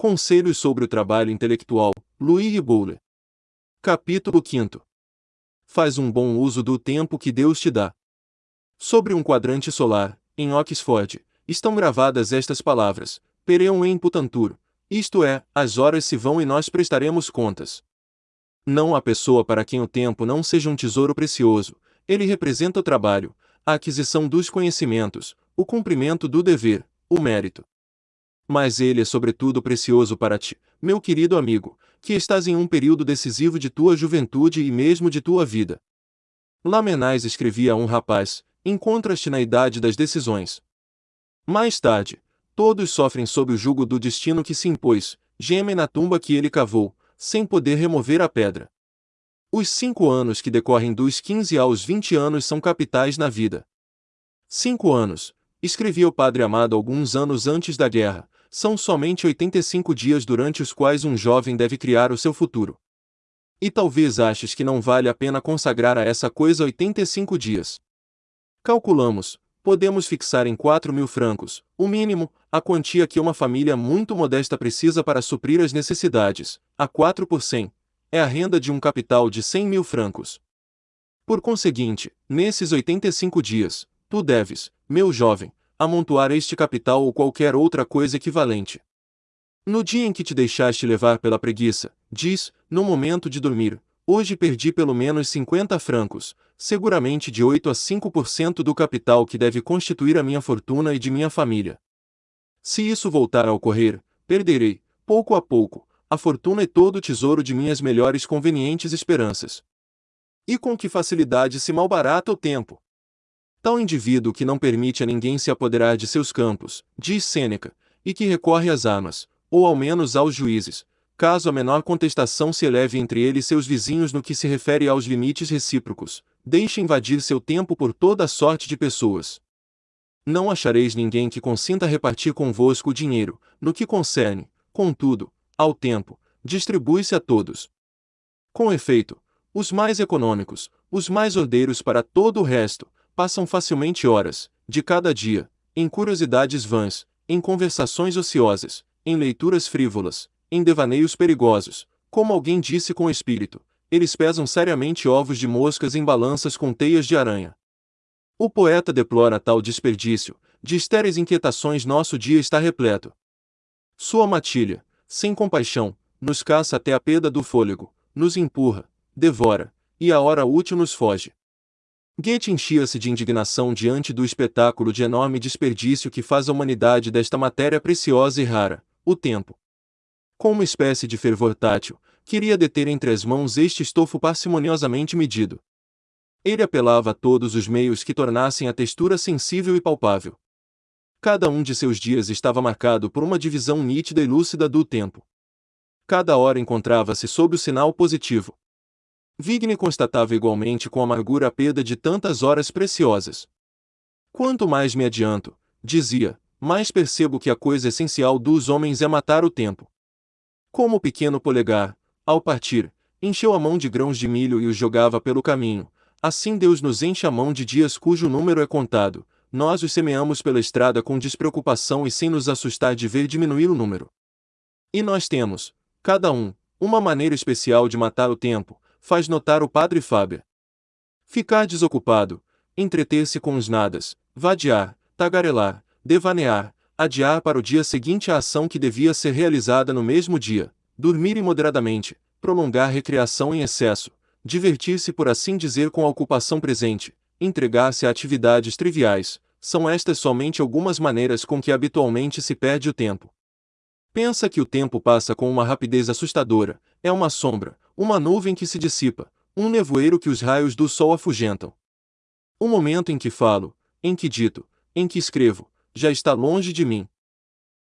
Conselhos sobre o trabalho intelectual, Louis Bowler. Capítulo 5. Faz um bom uso do tempo que Deus te dá. Sobre um quadrante solar, em Oxford, estão gravadas estas palavras: Pereum em putantur, isto é, as horas se vão e nós prestaremos contas. Não há pessoa para quem o tempo não seja um tesouro precioso, ele representa o trabalho, a aquisição dos conhecimentos, o cumprimento do dever, o mérito. Mas ele é sobretudo precioso para ti, meu querido amigo, que estás em um período decisivo de tua juventude e mesmo de tua vida. Lamenais escrevia a um rapaz: Encontras-te na idade das decisões. Mais tarde, todos sofrem sob o jugo do destino que se impôs, gemem na tumba que ele cavou, sem poder remover a pedra. Os cinco anos que decorrem dos 15 aos 20 anos são capitais na vida. Cinco anos, escrevia o Padre Amado alguns anos antes da guerra, são somente 85 dias durante os quais um jovem deve criar o seu futuro. E talvez aches que não vale a pena consagrar a essa coisa 85 dias. Calculamos, podemos fixar em 4 mil francos, o mínimo, a quantia que uma família muito modesta precisa para suprir as necessidades, a 4 por 100, é a renda de um capital de 100 mil francos. Por conseguinte, nesses 85 dias, tu deves, meu jovem, amontoar este capital ou qualquer outra coisa equivalente. No dia em que te deixaste levar pela preguiça, diz, no momento de dormir, hoje perdi pelo menos 50 francos, seguramente de 8 a 5% do capital que deve constituir a minha fortuna e de minha família. Se isso voltar a ocorrer, perderei, pouco a pouco, a fortuna e todo o tesouro de minhas melhores convenientes esperanças. E com que facilidade se malbarata o tempo. Tal indivíduo que não permite a ninguém se apoderar de seus campos, diz Sêneca, e que recorre às armas, ou ao menos aos juízes, caso a menor contestação se eleve entre ele e seus vizinhos no que se refere aos limites recíprocos, deixe invadir seu tempo por toda a sorte de pessoas. Não achareis ninguém que consinta repartir convosco o dinheiro, no que concerne, contudo, ao tempo, distribui-se a todos. Com efeito, os mais econômicos, os mais ordeiros para todo o resto, passam facilmente horas, de cada dia, em curiosidades vãs, em conversações ociosas, em leituras frívolas, em devaneios perigosos, como alguém disse com espírito, eles pesam seriamente ovos de moscas em balanças com teias de aranha. O poeta deplora tal desperdício, de estéreis inquietações nosso dia está repleto. Sua matilha, sem compaixão, nos caça até a perda do fôlego, nos empurra, devora, e a hora útil nos foge. Goethe enchia-se de indignação diante do espetáculo de enorme desperdício que faz a humanidade desta matéria preciosa e rara, o tempo. Com uma espécie de fervor tátil, queria deter entre as mãos este estofo parcimoniosamente medido. Ele apelava a todos os meios que tornassem a textura sensível e palpável. Cada um de seus dias estava marcado por uma divisão nítida e lúcida do tempo. Cada hora encontrava-se sob o sinal positivo. Vigne constatava igualmente com amargura a perda de tantas horas preciosas. Quanto mais me adianto, dizia, mais percebo que a coisa essencial dos homens é matar o tempo. Como o pequeno polegar, ao partir, encheu a mão de grãos de milho e os jogava pelo caminho, assim Deus nos enche a mão de dias cujo número é contado, nós os semeamos pela estrada com despreocupação e sem nos assustar de ver diminuir o número. E nós temos, cada um, uma maneira especial de matar o tempo, faz notar o padre Fábio. Ficar desocupado, entreter-se com os nadas, vadiar, tagarelar, devanear, adiar para o dia seguinte a ação que devia ser realizada no mesmo dia, dormir imoderadamente, prolongar recreação em excesso, divertir-se por assim dizer com a ocupação presente, entregar-se a atividades triviais, são estas somente algumas maneiras com que habitualmente se perde o tempo. Pensa que o tempo passa com uma rapidez assustadora, é uma sombra, uma nuvem que se dissipa, um nevoeiro que os raios do sol afugentam. O momento em que falo, em que dito, em que escrevo, já está longe de mim.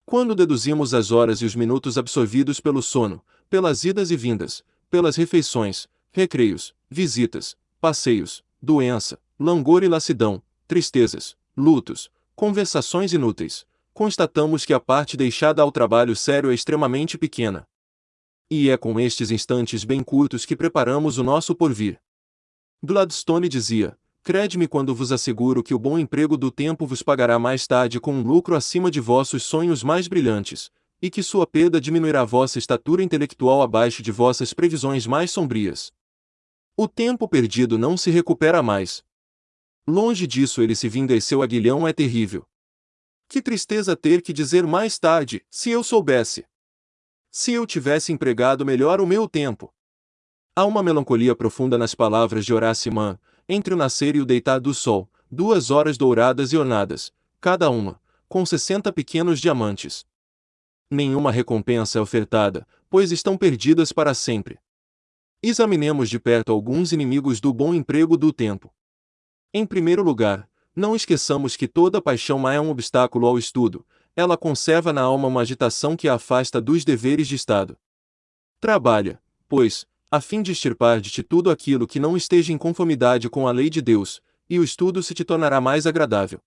Quando deduzimos as horas e os minutos absorvidos pelo sono, pelas idas e vindas, pelas refeições, recreios, visitas, passeios, doença, langor e lassidão, tristezas, lutos, conversações inúteis, constatamos que a parte deixada ao trabalho sério é extremamente pequena. E é com estes instantes bem curtos que preparamos o nosso porvir. Gladstone dizia: Crede-me quando vos asseguro que o bom emprego do tempo vos pagará mais tarde com um lucro acima de vossos sonhos mais brilhantes. e que sua perda diminuirá vossa estatura intelectual abaixo de vossas previsões mais sombrias. O tempo perdido não se recupera mais. Longe disso ele se vinga e seu aguilhão é terrível. Que tristeza ter que dizer mais tarde, se eu soubesse. Se eu tivesse empregado melhor o meu tempo. Há uma melancolia profunda nas palavras de Horácio Mann, entre o nascer e o deitar do sol, duas horas douradas e ornadas, cada uma, com sessenta pequenos diamantes. Nenhuma recompensa é ofertada, pois estão perdidas para sempre. Examinemos de perto alguns inimigos do bom emprego do tempo. Em primeiro lugar, não esqueçamos que toda paixão má é um obstáculo ao estudo, ela conserva na alma uma agitação que a afasta dos deveres de Estado. Trabalha, pois, a fim de extirpar de ti tudo aquilo que não esteja em conformidade com a lei de Deus, e o estudo se te tornará mais agradável.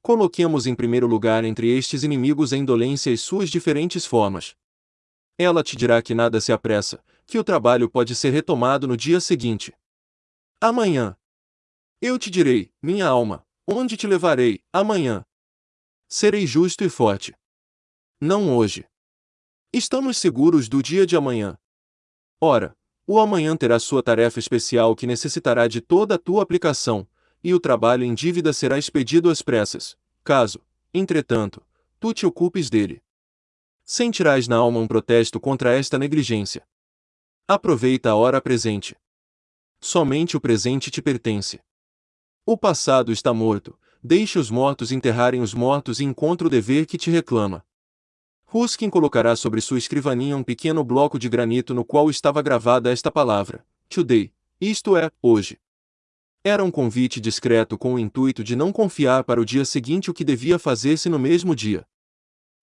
Coloquemos em primeiro lugar entre estes inimigos a indolência e suas diferentes formas. Ela te dirá que nada se apressa, que o trabalho pode ser retomado no dia seguinte. Amanhã. Eu te direi, minha alma, onde te levarei, amanhã. Serei justo e forte. Não hoje. Estamos seguros do dia de amanhã. Ora, o amanhã terá sua tarefa especial que necessitará de toda a tua aplicação, e o trabalho em dívida será expedido às pressas, caso, entretanto, tu te ocupes dele. Sentirás na alma um protesto contra esta negligência. Aproveita a hora presente. Somente o presente te pertence. O passado está morto, deixe os mortos enterrarem os mortos e encontra o dever que te reclama. Ruskin colocará sobre sua escrivaninha um pequeno bloco de granito no qual estava gravada esta palavra, today, isto é, hoje. Era um convite discreto com o intuito de não confiar para o dia seguinte o que devia fazer-se no mesmo dia.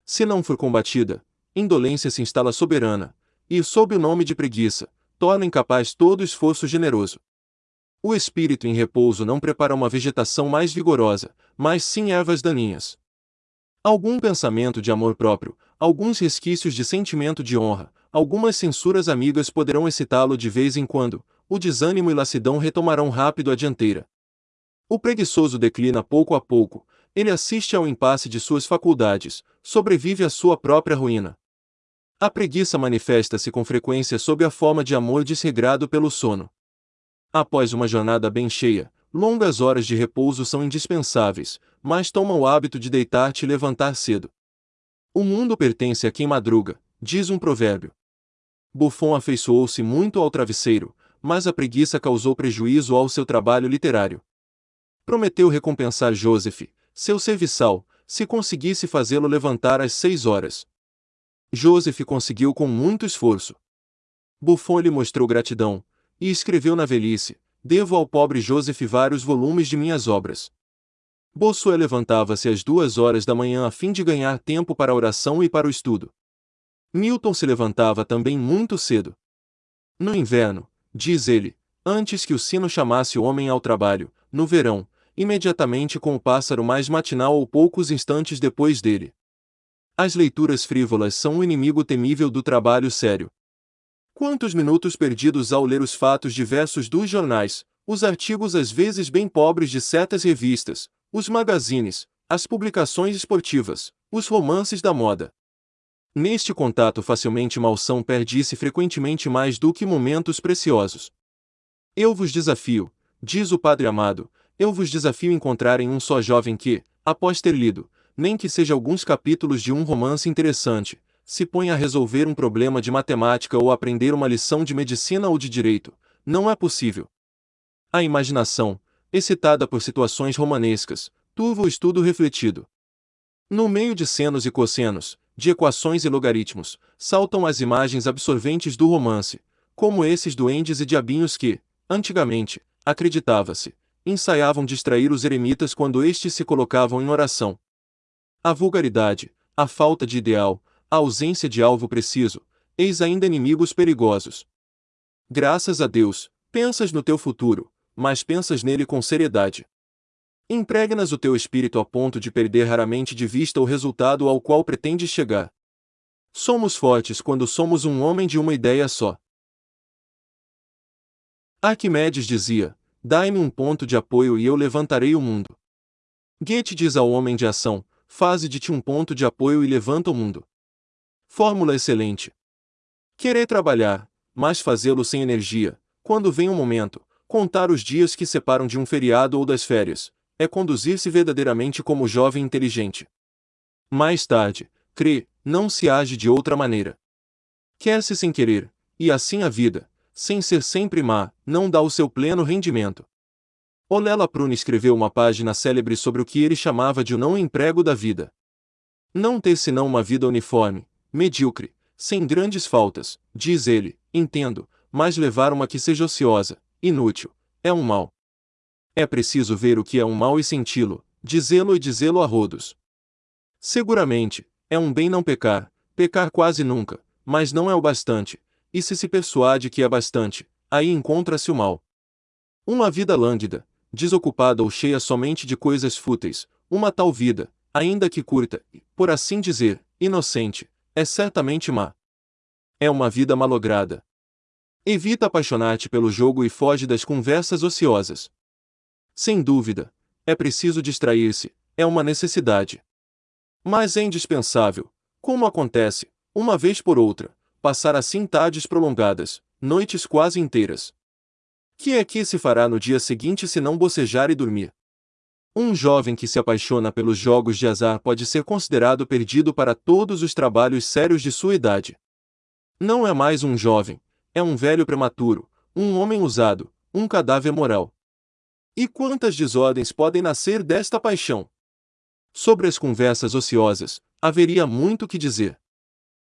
Se não for combatida, indolência se instala soberana, e, sob o nome de preguiça, torna incapaz todo esforço generoso. O espírito em repouso não prepara uma vegetação mais vigorosa, mas sim ervas daninhas. Algum pensamento de amor próprio, alguns resquícios de sentimento de honra, algumas censuras amigas poderão excitá-lo de vez em quando, o desânimo e lassidão retomarão rápido a dianteira. O preguiçoso declina pouco a pouco, ele assiste ao impasse de suas faculdades, sobrevive à sua própria ruína. A preguiça manifesta-se com frequência sob a forma de amor desregrado pelo sono. Após uma jornada bem cheia, longas horas de repouso são indispensáveis, mas toma o hábito de deitar-te e levantar cedo. O mundo pertence a quem madruga, diz um provérbio. Buffon afeiçoou-se muito ao travesseiro, mas a preguiça causou prejuízo ao seu trabalho literário. Prometeu recompensar Joseph, seu serviçal, se conseguisse fazê-lo levantar às seis horas. Joseph conseguiu com muito esforço. Buffon lhe mostrou gratidão, e escreveu na velhice: Devo ao pobre Joseph vários volumes de minhas obras. Bossuet levantava-se às duas horas da manhã a fim de ganhar tempo para a oração e para o estudo. Milton se levantava também muito cedo. No inverno, diz ele, antes que o sino chamasse o homem ao trabalho, no verão, imediatamente com o pássaro mais matinal ou poucos instantes depois dele. As leituras frívolas são o inimigo temível do trabalho sério. Quantos minutos perdidos ao ler os fatos diversos dos jornais, os artigos às vezes bem pobres de certas revistas, os magazines, as publicações esportivas, os romances da moda. Neste contato facilmente malsão perde-se frequentemente mais do que momentos preciosos. Eu vos desafio, diz o Padre Amado, eu vos desafio encontrarem um só jovem que, após ter lido, nem que seja alguns capítulos de um romance interessante, se ponha a resolver um problema de matemática ou aprender uma lição de medicina ou de direito. Não é possível. A imaginação, excitada por situações romanescas, turva o estudo refletido. No meio de senos e cossenos, de equações e logaritmos, saltam as imagens absorventes do romance, como esses duendes e diabinhos que, antigamente, acreditava-se, ensaiavam distrair os eremitas quando estes se colocavam em oração. A vulgaridade, a falta de ideal, a ausência de alvo preciso, eis ainda inimigos perigosos. Graças a Deus, pensas no teu futuro, mas pensas nele com seriedade. Impregnas o teu espírito a ponto de perder raramente de vista o resultado ao qual pretendes chegar. Somos fortes quando somos um homem de uma ideia só. Arquimedes dizia: Dai-me um ponto de apoio e eu levantarei o mundo. Goethe diz ao homem de ação: Faze de ti um ponto de apoio e levanta o mundo. Fórmula excelente. Querer trabalhar, mas fazê-lo sem energia, quando vem um momento, contar os dias que separam de um feriado ou das férias, é conduzir-se verdadeiramente como jovem inteligente. Mais tarde, crê, não se age de outra maneira. Quer-se sem querer, e assim a vida, sem ser sempre má, não dá o seu pleno rendimento. Olela Prune escreveu uma página célebre sobre o que ele chamava de o não emprego da vida. Não ter senão uma vida uniforme, medíocre, sem grandes faltas, diz ele, entendo, mas levar uma que seja ociosa, inútil, é um mal. É preciso ver o que é um mal e senti-lo, dizê-lo e dizê-lo a rodos. Seguramente, é um bem não pecar, pecar quase nunca, mas não é o bastante, e se se persuade que é bastante, aí encontra-se o mal. Uma vida lânguida, desocupada ou cheia somente de coisas fúteis, uma tal vida, ainda que curta, por assim dizer, inocente, é certamente má. É uma vida malograda. Evita apaixonar-te pelo jogo e foge das conversas ociosas. Sem dúvida, é preciso distrair-se, é uma necessidade. Mas é indispensável, como acontece, uma vez por outra, passar assim tardes prolongadas, noites quase inteiras. Que é que se fará no dia seguinte se não bocejar e dormir? Um jovem que se apaixona pelos jogos de azar pode ser considerado perdido para todos os trabalhos sérios de sua idade. Não é mais um jovem, é um velho prematuro, um homem usado, um cadáver moral. E quantas desordens podem nascer desta paixão? Sobre as conversas ociosas, haveria muito que dizer.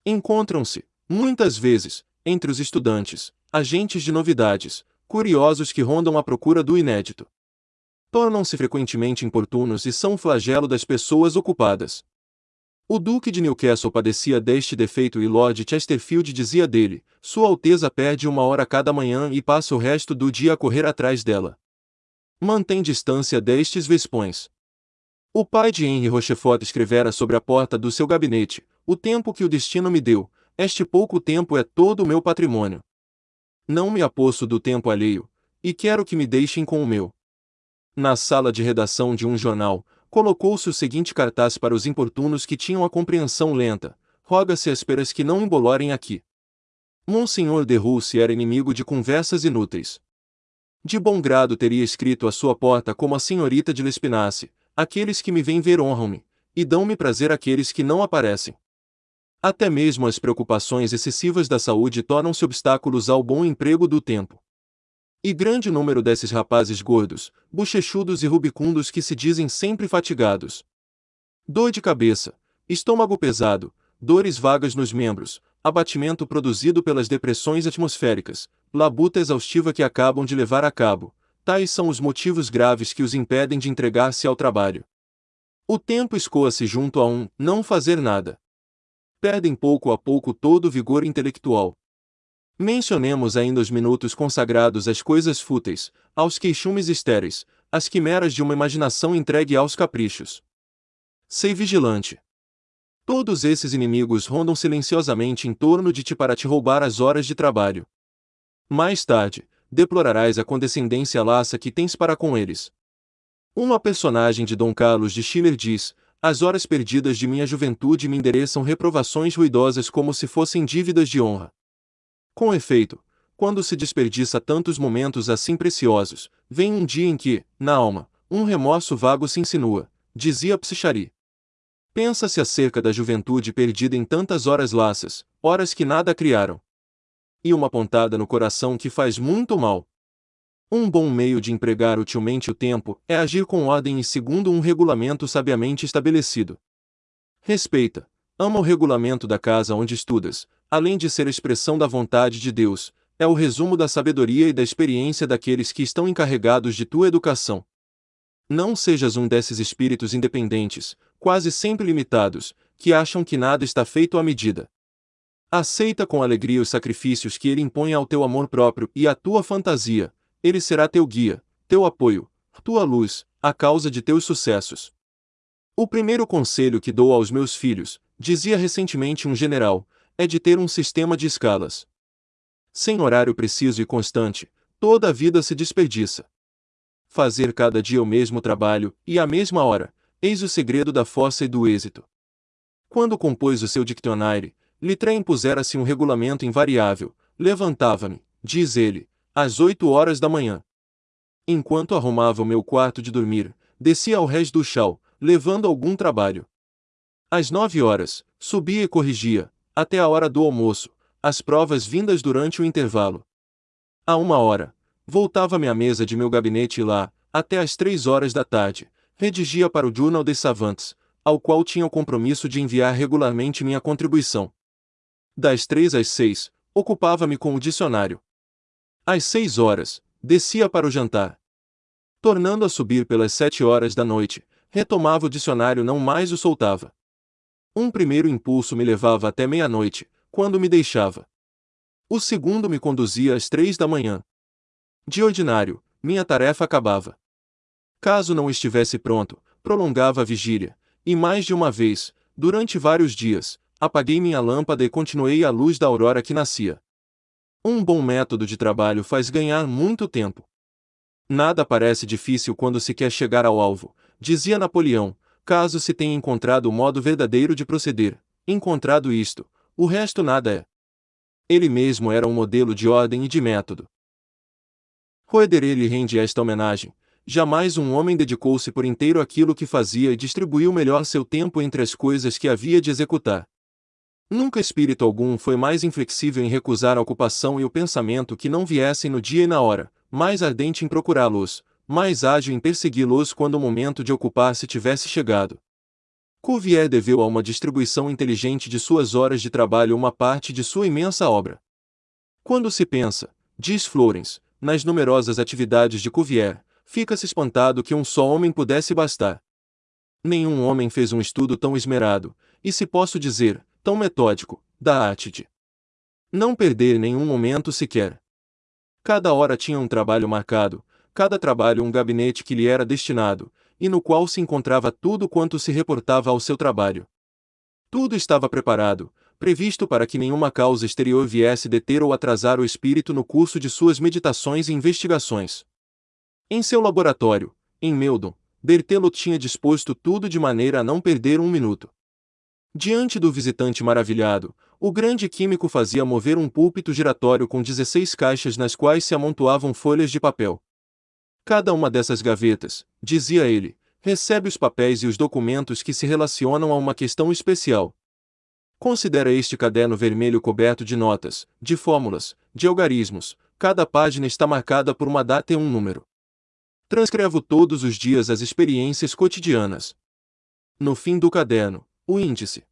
Encontram-se, muitas vezes, entre os estudantes, agentes de novidades, curiosos que rondam à procura do inédito. Tornam-se frequentemente importunos e são flagelo das pessoas ocupadas. O Duque de Newcastle padecia deste defeito e Lord Chesterfield dizia dele: Sua Alteza perde uma hora cada manhã e passa o resto do dia a correr atrás dela. Mantém distância destes vespões. O pai de Henry Rochefort escrevera sobre a porta do seu gabinete: O tempo que o destino me deu, este pouco tempo é todo o meu patrimônio. Não me aposto do tempo alheio, e quero que me deixem com o meu. Na sala de redação de um jornal, colocou-se o seguinte cartaz para os importunos que tinham a compreensão lenta: Roga-se ésperas que não embolorem aqui. Monsenhor de Rousse era inimigo de conversas inúteis. De bom grado teria escrito à sua porta como a senhorita de Lespinasse: Aqueles que me vêm ver honram-me, e dão-me prazer aqueles que não aparecem. Até mesmo as preocupações excessivas da saúde tornam-se obstáculos ao bom emprego do tempo. E grande número desses rapazes gordos, bochechudos e rubicundos que se dizem sempre fatigados. Dor de cabeça, estômago pesado, dores vagas nos membros, abatimento produzido pelas depressões atmosféricas, labuta exaustiva que acabam de levar a cabo, tais são os motivos graves que os impedem de entregar-se ao trabalho. O tempo escoa-se junto a um não fazer nada perdem pouco a pouco todo o vigor intelectual. Mencionemos ainda os minutos consagrados às coisas fúteis, aos queixumes estéreis, às quimeras de uma imaginação entregue aos caprichos. Sei vigilante. Todos esses inimigos rondam silenciosamente em torno de ti para te roubar as horas de trabalho. Mais tarde, deplorarás a condescendência laça que tens para com eles. Uma personagem de Dom Carlos de Schiller diz: as horas perdidas de minha juventude me endereçam reprovações ruidosas como se fossem dívidas de honra. Com efeito, quando se desperdiça tantos momentos assim preciosos, vem um dia em que, na alma, um remorso vago se insinua, dizia Psichari. Pensa-se acerca da juventude perdida em tantas horas laças, horas que nada criaram. E uma pontada no coração que faz muito mal. Um bom meio de empregar utilmente o tempo é agir com ordem e segundo um regulamento sabiamente estabelecido. Respeita, ama o regulamento da casa onde estudas, além de ser expressão da vontade de Deus, é o resumo da sabedoria e da experiência daqueles que estão encarregados de tua educação. Não sejas um desses espíritos independentes, quase sempre limitados, que acham que nada está feito à medida. Aceita com alegria os sacrifícios que ele impõe ao teu amor próprio e à tua fantasia, ele será teu guia, teu apoio, tua luz, a causa de teus sucessos. O primeiro conselho que dou aos meus filhos, dizia recentemente um general, é de ter um sistema de escalas. Sem horário preciso e constante, toda a vida se desperdiça. Fazer cada dia o mesmo trabalho, e à mesma hora, eis o segredo da força e do êxito. Quando compôs o seu diccionário, Litré impusera-se um regulamento invariável. Levantava-me, diz ele, às oito horas da manhã. Enquanto arrumava o meu quarto de dormir, descia ao rés do chão, levando algum trabalho. Às nove horas, subia e corrigia, até a hora do almoço, as provas vindas durante o intervalo. A uma hora, voltava-me à mesa de meu gabinete e lá, até às três horas da tarde, redigia para o Journal des Savants, ao qual tinha o compromisso de enviar regularmente minha contribuição. Das três às seis, ocupava-me com o dicionário. Às seis horas, descia para o jantar. Tornando a subir pelas sete horas da noite, retomava o dicionário não mais o soltava. Um primeiro impulso me levava até meia-noite, quando me deixava. O segundo me conduzia às três da manhã. De ordinário, minha tarefa acabava. Caso não estivesse pronto, prolongava a vigília, e mais de uma vez, durante vários dias, apaguei minha lâmpada e continuei a luz da aurora que nascia. Um bom método de trabalho faz ganhar muito tempo. Nada parece difícil quando se quer chegar ao alvo, dizia Napoleão, caso se tenha encontrado o modo verdadeiro de proceder. Encontrado isto, o resto nada é. Ele mesmo era um modelo de ordem e de método. Roederer lhe rende esta homenagem. Jamais um homem dedicou-se por inteiro àquilo que fazia e distribuiu melhor seu tempo entre as coisas que havia de executar. Nunca espírito algum foi mais inflexível em recusar a ocupação e o pensamento que não viessem no dia e na hora, mais ardente em procurá-los, mais ágil em persegui-los quando o momento de ocupar-se tivesse chegado. Cuvier deveu a uma distribuição inteligente de suas horas de trabalho uma parte de sua imensa obra. Quando se pensa, diz Florence, nas numerosas atividades de Cuvier, fica-se espantado que um só homem pudesse bastar. Nenhum homem fez um estudo tão esmerado, e se posso dizer, tão metódico, da arte de não perder nenhum momento sequer. Cada hora tinha um trabalho marcado, cada trabalho um gabinete que lhe era destinado, e no qual se encontrava tudo quanto se reportava ao seu trabalho. Tudo estava preparado, previsto para que nenhuma causa exterior viesse deter ou atrasar o espírito no curso de suas meditações e investigações. Em seu laboratório, em Meldon, Berthelot tinha disposto tudo de maneira a não perder um minuto. Diante do visitante maravilhado, o grande químico fazia mover um púlpito giratório com 16 caixas nas quais se amontoavam folhas de papel. Cada uma dessas gavetas, dizia ele, recebe os papéis e os documentos que se relacionam a uma questão especial. Considera este caderno vermelho coberto de notas, de fórmulas, de algarismos, cada página está marcada por uma data e um número. Transcrevo todos os dias as experiências cotidianas. No fim do caderno, o índice.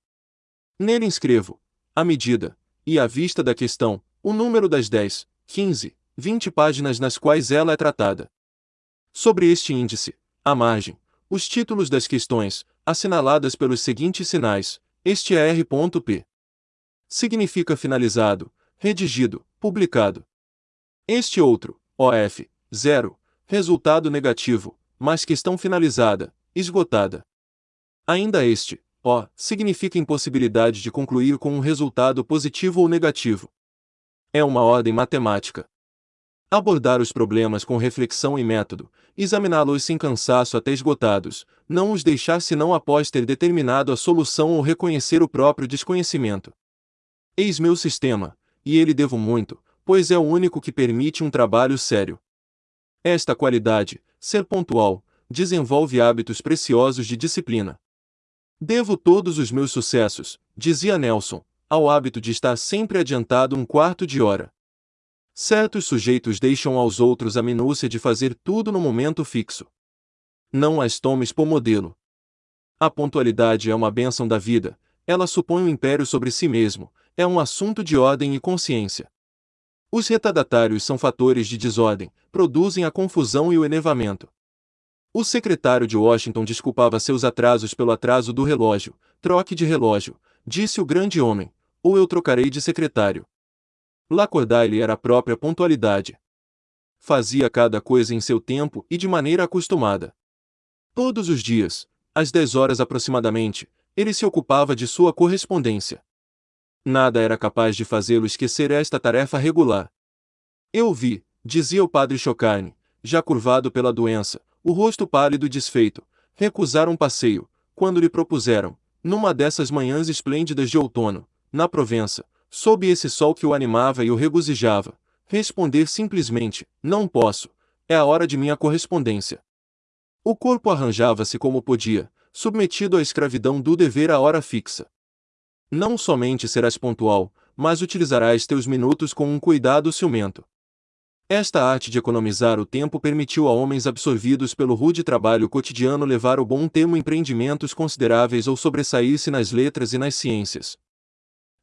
Nele inscrevo, a medida, e à vista da questão, o número das 10, 15, 20 páginas nas quais ela é tratada. Sobre este índice, à margem, os títulos das questões, assinaladas pelos seguintes sinais: este é R.P. Significa finalizado, redigido, publicado. Este outro, OF, 0, resultado negativo, mas questão finalizada, esgotada. Ainda este, O, significa impossibilidade de concluir com um resultado positivo ou negativo. É uma ordem matemática. Abordar os problemas com reflexão e método, examiná-los sem cansaço até esgotados, não os deixar senão após ter determinado a solução ou reconhecer o próprio desconhecimento. Eis meu sistema, e ele devo muito, pois é o único que permite um trabalho sério. Esta qualidade, ser pontual, desenvolve hábitos preciosos de disciplina. Devo todos os meus sucessos, dizia Nelson, ao hábito de estar sempre adiantado um quarto de hora. Certos sujeitos deixam aos outros a minúcia de fazer tudo no momento fixo. Não as tomes por modelo. A pontualidade é uma bênção da vida, ela supõe um império sobre si mesmo, é um assunto de ordem e consciência. Os retardatários são fatores de desordem, produzem a confusão e o enevamento. O secretário de Washington desculpava seus atrasos pelo atraso do relógio. Troque de relógio, disse o grande homem, ou eu trocarei de secretário. Lacordaire era a própria pontualidade. Fazia cada coisa em seu tempo e de maneira acostumada. Todos os dias, às dez horas aproximadamente, ele se ocupava de sua correspondência. Nada era capaz de fazê-lo esquecer esta tarefa regular. Eu vi, dizia o padre Chocarne, já curvado pela doença, o rosto pálido e desfeito, recusar um passeio, quando lhe propuseram, numa dessas manhãs esplêndidas de outono, na Provença, sob esse sol que o animava e o regozijava, responder simplesmente: Não posso, é a hora de minha correspondência. O corpo arranjava-se como podia, submetido à escravidão do dever à hora fixa. Não somente serás pontual, mas utilizarás teus minutos com um cuidado ciumento. Esta arte de economizar o tempo permitiu a homens absorvidos pelo rude trabalho cotidiano levar o bom termo empreendimentos consideráveis ou sobressair-se nas letras e nas ciências.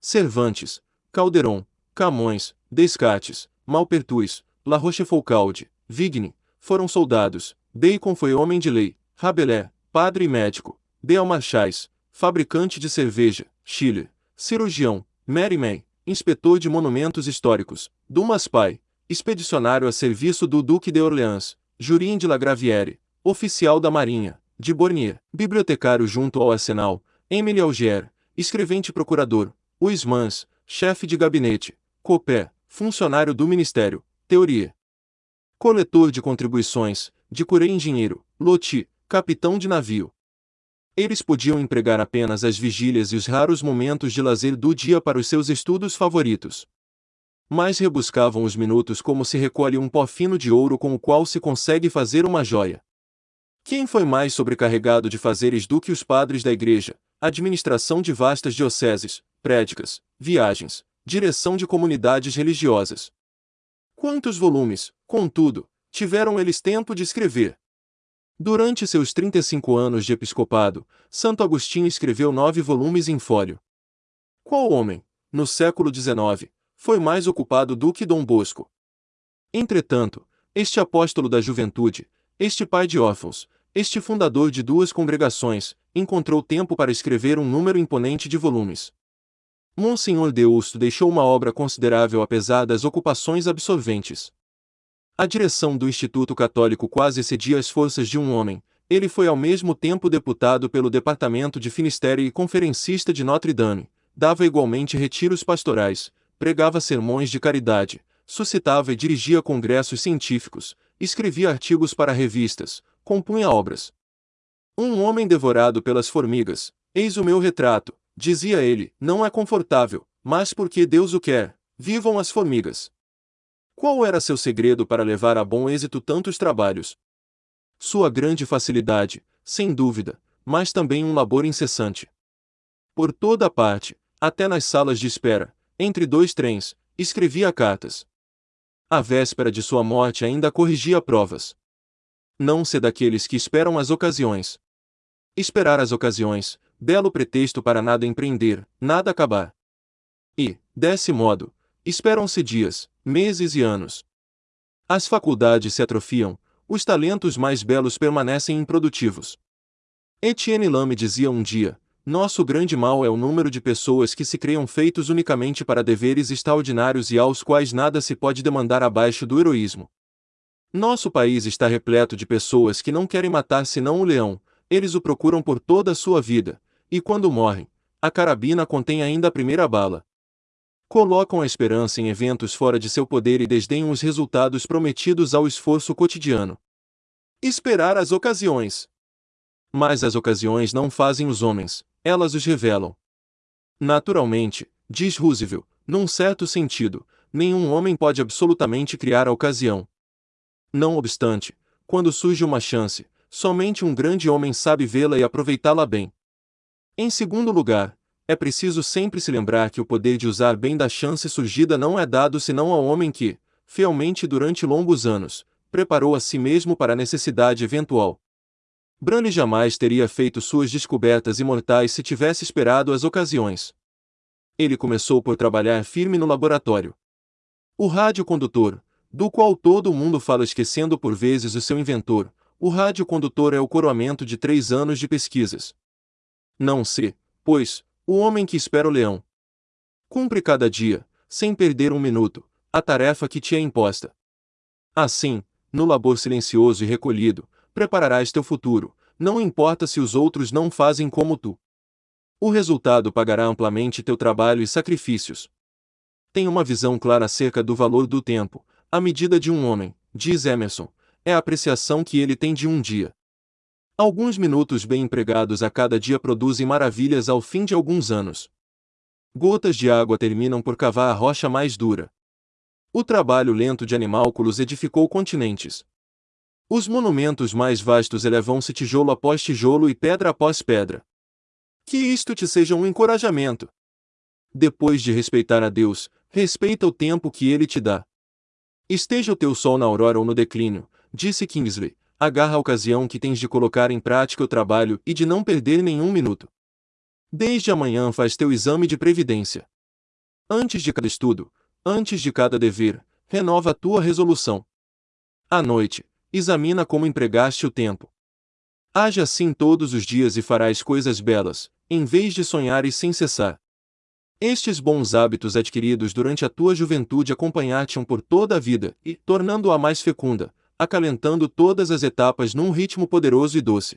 Cervantes, Calderon, Camões, Descartes, Malpertuis, La Rochefoucauld, Vigne, foram soldados, Bacon foi homem de lei, Rabelais, padre e médico, Beal Marchais, fabricante de cerveja, Schiller, cirurgião, Mary May, inspetor de monumentos históricos, Dumas Pai, expedicionário a serviço do Duque de Orleans, Jurim de La Gravière, oficial da Marinha, de Bornier, bibliotecário junto ao arsenal, Emile Augier, escrevente procurador, Uismans, chefe de gabinete, Copé, funcionário do Ministério, Teoria. Coletor de contribuições, de Curé engenheiro, Loti, capitão de navio. Eles podiam empregar apenas as vigílias e os raros momentos de lazer do dia para os seus estudos favoritos mas rebuscavam os minutos como se recolhe um pó fino de ouro com o qual se consegue fazer uma joia. Quem foi mais sobrecarregado de fazeres do que os padres da igreja, administração de vastas dioceses, prédicas, viagens, direção de comunidades religiosas? Quantos volumes, contudo, tiveram eles tempo de escrever? Durante seus 35 anos de episcopado, Santo Agostinho escreveu nove volumes em fólio. Qual homem, no século XIX, foi mais ocupado do que Dom Bosco. Entretanto, este apóstolo da juventude, este pai de órfãos, este fundador de duas congregações, encontrou tempo para escrever um número imponente de volumes. Monsenhor Deusto deixou uma obra considerável apesar das ocupações absorventes. A direção do Instituto Católico quase excedia as forças de um homem, ele foi ao mesmo tempo deputado pelo Departamento de Finistério e conferencista de Notre Dame, dava igualmente retiros pastorais, pregava sermões de caridade, suscitava e dirigia congressos científicos, escrevia artigos para revistas, compunha obras. Um homem devorado pelas formigas, eis o meu retrato, dizia ele, não é confortável, mas porque Deus o quer, vivam as formigas. Qual era seu segredo para levar a bom êxito tantos trabalhos? Sua grande facilidade, sem dúvida, mas também um labor incessante. Por toda parte, até nas salas de espera, entre dois trens, escrevia cartas. A véspera de sua morte ainda corrigia provas. Não se daqueles que esperam as ocasiões. Esperar as ocasiões, belo pretexto para nada empreender, nada acabar. E, desse modo, esperam-se dias, meses e anos. As faculdades se atrofiam, os talentos mais belos permanecem improdutivos. Etienne Lame dizia um dia: nosso grande mal é o número de pessoas que se criam feitos unicamente para deveres extraordinários e aos quais nada se pode demandar abaixo do heroísmo. Nosso país está repleto de pessoas que não querem matar senão o leão, eles o procuram por toda a sua vida, e quando morrem, a carabina contém ainda a primeira bala. Colocam a esperança em eventos fora de seu poder e desdenham os resultados prometidos ao esforço cotidiano. Esperar as ocasiões. Mas as ocasiões não fazem os homens, elas os revelam. Naturalmente, diz Roosevelt, num certo sentido, nenhum homem pode absolutamente criar a ocasião. Não obstante, quando surge uma chance, somente um grande homem sabe vê-la e aproveitá-la bem. Em segundo lugar, é preciso sempre se lembrar que o poder de usar bem da chance surgida não é dado senão ao homem que, fielmente durante longos anos, preparou a si mesmo para a necessidade eventual. Brane jamais teria feito suas descobertas imortais se tivesse esperado as ocasiões. Ele começou por trabalhar firme no laboratório. O radiocondutor, do qual todo mundo fala esquecendo por vezes o seu inventor, o radiocondutor é o coroamento de três anos de pesquisas. Não se, pois, o homem que espera o leão. Cumpre cada dia, sem perder um minuto, a tarefa que te é imposta. Assim, no labor silencioso e recolhido, prepararás teu futuro, não importa se os outros não fazem como tu. O resultado pagará amplamente teu trabalho e sacrifícios. Tem uma visão clara acerca do valor do tempo, a medida de um homem, diz Emerson, é a apreciação que ele tem de um dia. Alguns minutos bem empregados a cada dia produzem maravilhas ao fim de alguns anos. Gotas de água terminam por cavar a rocha mais dura. O trabalho lento de animálculos edificou continentes. Os monumentos mais vastos elevam-se tijolo após tijolo e pedra após pedra. Que isto te seja um encorajamento. Depois de respeitar a Deus, respeita o tempo que Ele te dá. Esteja o teu sol na aurora ou no declínio, disse Kingsley, agarra a ocasião que tens de colocar em prática o trabalho e de não perder nenhum minuto. Desde amanhã faz teu exame de previdência. Antes de cada estudo, antes de cada dever, renova a tua resolução. À noite, examina como empregaste o tempo. Age assim todos os dias e farás coisas belas, em vez de sonhares sem cessar. Estes bons hábitos adquiridos durante a tua juventude acompanhar-te-ão por toda a vida e, tornando-a mais fecunda, acalentando todas as etapas num ritmo poderoso e doce.